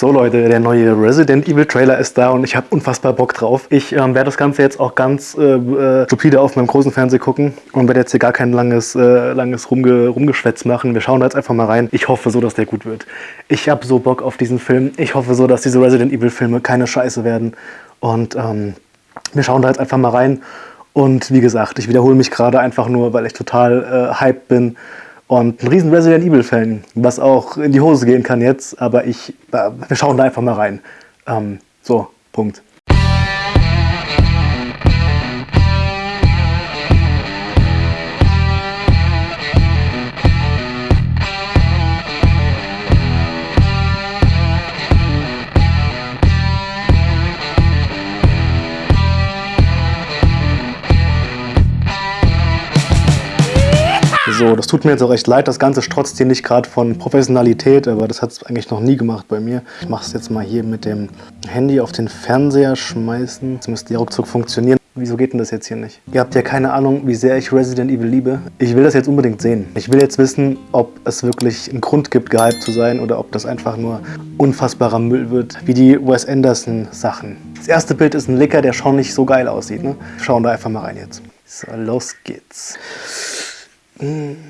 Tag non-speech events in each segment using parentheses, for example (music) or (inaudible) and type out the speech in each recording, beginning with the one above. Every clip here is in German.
So Leute, der neue Resident Evil Trailer ist da und ich habe unfassbar Bock drauf. Ich ähm, werde das Ganze jetzt auch ganz äh, äh, stupide auf meinem großen Fernseher gucken und werde jetzt hier gar kein langes, äh, langes Rumge Rumgeschwätz machen. Wir schauen da jetzt einfach mal rein. Ich hoffe so, dass der gut wird. Ich habe so Bock auf diesen Film. Ich hoffe so, dass diese Resident Evil Filme keine Scheiße werden. Und ähm, wir schauen da jetzt einfach mal rein. Und wie gesagt, ich wiederhole mich gerade einfach nur, weil ich total äh, hyped bin und ein riesen Resident Evil Fan, was auch in die Hose gehen kann jetzt, aber ich, äh, wir schauen da einfach mal rein. Ähm, so, Punkt. So, das tut mir jetzt auch echt leid. Das Ganze strotzt hier nicht gerade von Professionalität, aber das hat es eigentlich noch nie gemacht bei mir. Ich mache es jetzt mal hier mit dem Handy auf den Fernseher schmeißen. Das müsste ja ruckzuck funktionieren. Wieso geht denn das jetzt hier nicht? Ihr habt ja keine Ahnung, wie sehr ich Resident Evil liebe. Ich will das jetzt unbedingt sehen. Ich will jetzt wissen, ob es wirklich einen Grund gibt, gehypt zu sein oder ob das einfach nur unfassbarer Müll wird, wie die Wes Anderson Sachen. Das erste Bild ist ein Licker, der schon nicht so geil aussieht. Ne? Schauen da einfach mal rein jetzt. So, los geht's. Jede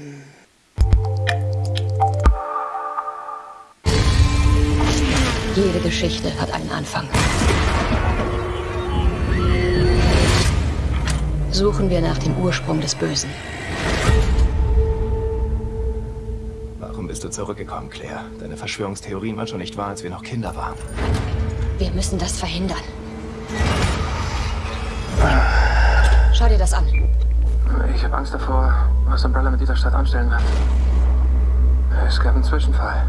Geschichte hat einen Anfang. Suchen wir nach dem Ursprung des Bösen. Warum bist du zurückgekommen, Claire? Deine Verschwörungstheorien waren schon nicht wahr, als wir noch Kinder waren. Wir müssen das verhindern. Schau dir das an. Ich habe Angst davor, was Umbrella mit dieser Stadt anstellen wird. Es gab einen Zwischenfall.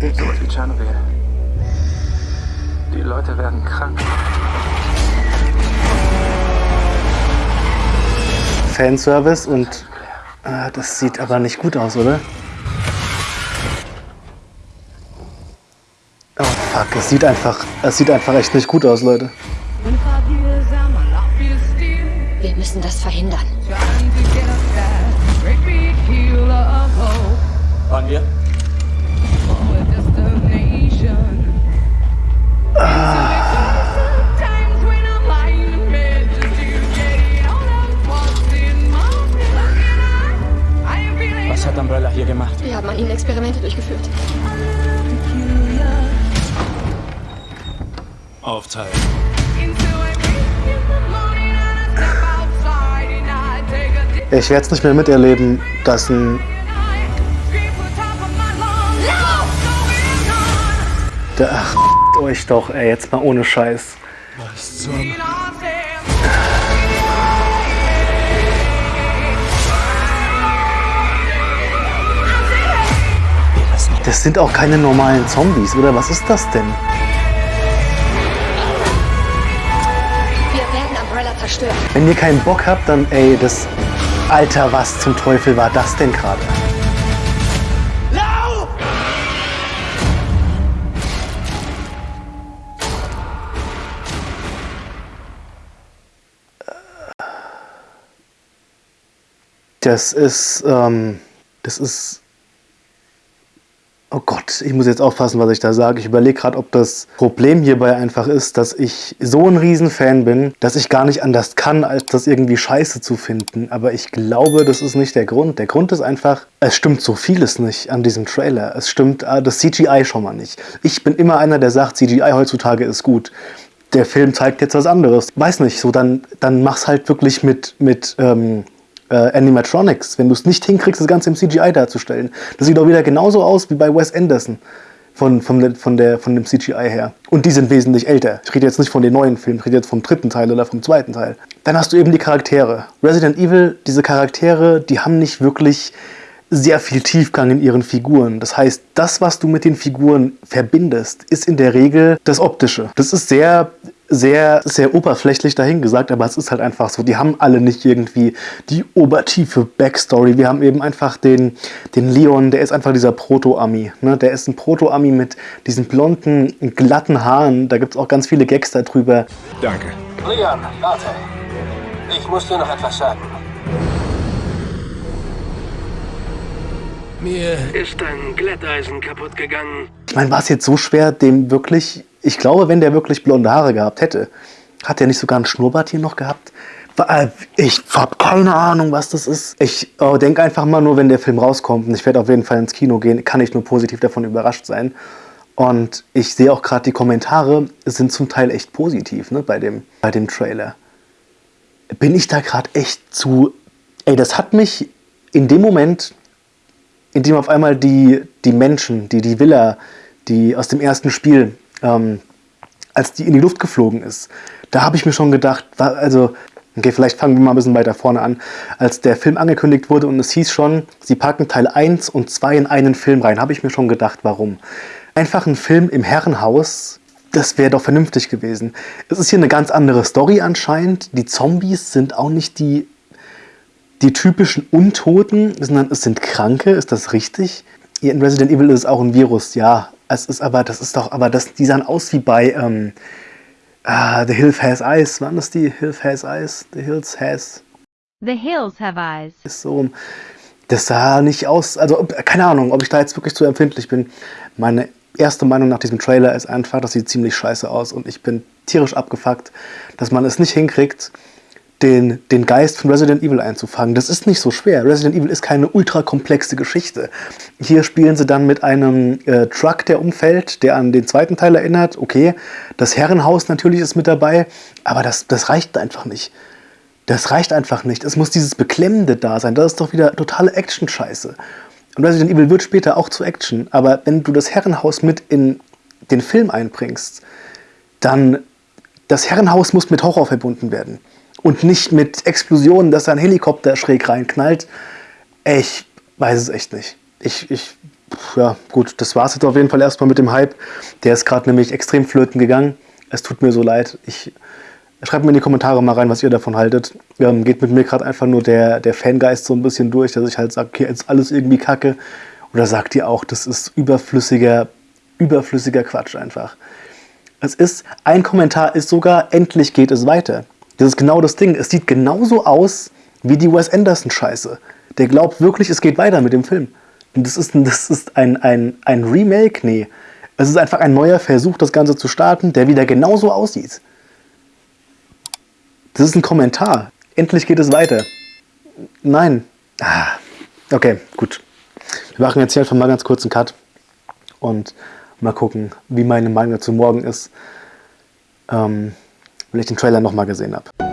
So was wie Tschernobyl. Die Leute werden krank. Fanservice und äh, das sieht aber nicht gut aus, oder? Oh fuck, es sieht einfach, es sieht einfach echt nicht gut aus, Leute. Wir müssen das verhindern. Waren wir? Was hat Umbrella hier gemacht? Wir haben an ihnen Experimente durchgeführt. Aufteilen. Ich werde es nicht mehr miterleben, dass ein... Der, ach, (laughs) euch doch, ey, jetzt mal ohne Scheiß. Was zum... Das sind auch keine normalen Zombies, oder was ist das denn? Wir werden Umbrella zerstören. Wenn ihr keinen Bock habt, dann, ey, das... Alter, was zum Teufel war das denn gerade? Das ist, ähm, das ist Oh Gott, ich muss jetzt aufpassen, was ich da sage. Ich überlege gerade, ob das Problem hierbei einfach ist, dass ich so ein Riesenfan bin, dass ich gar nicht anders kann, als das irgendwie scheiße zu finden. Aber ich glaube, das ist nicht der Grund. Der Grund ist einfach, es stimmt so vieles nicht an diesem Trailer. Es stimmt äh, das CGI schon mal nicht. Ich bin immer einer, der sagt, CGI heutzutage ist gut. Der Film zeigt jetzt was anderes. Weiß nicht, so dann, dann mach's halt wirklich mit, mit ähm, äh, Animatronics, wenn du es nicht hinkriegst, das Ganze im CGI darzustellen. Das sieht auch wieder genauso aus wie bei Wes Anderson von, von, von, der, von dem CGI her. Und die sind wesentlich älter. Ich rede jetzt nicht von den neuen Filmen, ich rede jetzt vom dritten Teil oder vom zweiten Teil. Dann hast du eben die Charaktere. Resident Evil, diese Charaktere, die haben nicht wirklich sehr viel Tiefgang in ihren Figuren. Das heißt, das, was du mit den Figuren verbindest, ist in der Regel das Optische. Das ist sehr sehr, sehr oberflächlich dahingesagt, aber es ist halt einfach so. Die haben alle nicht irgendwie die obertiefe Backstory. Wir haben eben einfach den, den Leon, der ist einfach dieser Proto-Ami. Ne? Der ist ein Proto-Ami mit diesen blonden, glatten Haaren. Da gibt es auch ganz viele Gags darüber. Danke. Leon, warte. Ich muss dir noch etwas sagen. Mir ist ein Glätteisen kaputt gegangen Ich meine, war es jetzt so schwer, dem wirklich. Ich glaube, wenn der wirklich blonde Haare gehabt hätte, hat der nicht sogar einen Schnurrbart hier noch gehabt? Äh, ich habe keine Ahnung, was das ist. Ich äh, denke einfach mal nur, wenn der Film rauskommt, und ich werde auf jeden Fall ins Kino gehen, kann ich nur positiv davon überrascht sein. Und ich sehe auch gerade die Kommentare sind zum Teil echt positiv ne, bei, dem, bei dem Trailer. Bin ich da gerade echt zu. Ey, das hat mich in dem Moment, in dem auf einmal die, die Menschen, die, die Villa, die aus dem ersten Spiel, ähm, als die in die Luft geflogen ist, da habe ich mir schon gedacht, also Okay, vielleicht fangen wir mal ein bisschen weiter vorne an. Als der Film angekündigt wurde und es hieß schon, sie packen Teil 1 und 2 in einen Film rein, habe ich mir schon gedacht, warum. Einfach ein Film im Herrenhaus, das wäre doch vernünftig gewesen. Es ist hier eine ganz andere Story anscheinend. Die Zombies sind auch nicht die, die typischen Untoten, sondern es sind Kranke, ist das richtig? In Resident Evil ist es auch ein Virus, ja. Es ist aber, das ist doch, aber das, die sahen aus wie bei, ähm, Ah, The Hills Has Eyes. Wann ist die Hills Has Eyes? The Hills Has. The Hills Have Eyes. Ist so. Das sah nicht aus. Also, keine Ahnung, ob ich da jetzt wirklich zu empfindlich bin. Meine erste Meinung nach diesem Trailer ist einfach, das sieht ziemlich scheiße aus und ich bin tierisch abgefuckt, dass man es nicht hinkriegt, den, den Geist von Resident Evil einzufangen. Das ist nicht so schwer. Resident Evil ist keine ultra komplexe Geschichte. Hier spielen sie dann mit einem äh, Truck, der umfällt, der an den zweiten Teil erinnert. Okay, das Herrenhaus natürlich ist mit dabei, aber das, das reicht einfach nicht. Das reicht einfach nicht. Es muss dieses Beklemmende da sein. Das ist doch wieder totale Action-Scheiße. Und Resident Evil wird später auch zu Action, aber wenn du das Herrenhaus mit in den Film einbringst, dann das Herrenhaus muss mit Horror verbunden werden und nicht mit Explosionen, dass ein Helikopter schräg reinknallt. Ich weiß es echt nicht. Ich, ich, ja, gut, das war es jetzt auf jeden Fall erstmal mit dem Hype. Der ist gerade nämlich extrem flöten gegangen. Es tut mir so leid. Ich schreibt mir in die Kommentare mal rein, was ihr davon haltet. Ähm, geht mit mir gerade einfach nur der, der Fangeist so ein bisschen durch, dass ich halt sage, okay, jetzt alles irgendwie kacke. Oder sagt ihr auch, das ist überflüssiger, überflüssiger Quatsch einfach. Es ist, ein Kommentar ist sogar, endlich geht es weiter. Das ist genau das Ding. Es sieht genauso aus wie die Wes Anderson-Scheiße. Der glaubt wirklich, es geht weiter mit dem Film. Und das ist, das ist ein, ein, ein Remake? Nee. Es ist einfach ein neuer Versuch, das Ganze zu starten, der wieder genauso aussieht. Das ist ein Kommentar. Endlich geht es weiter. Nein. Ah, okay, gut. Wir machen jetzt hier einfach mal ganz kurz einen Cut und mal gucken, wie meine Meinung dazu morgen ist. Ähm, wenn ich den Trailer nochmal gesehen habe.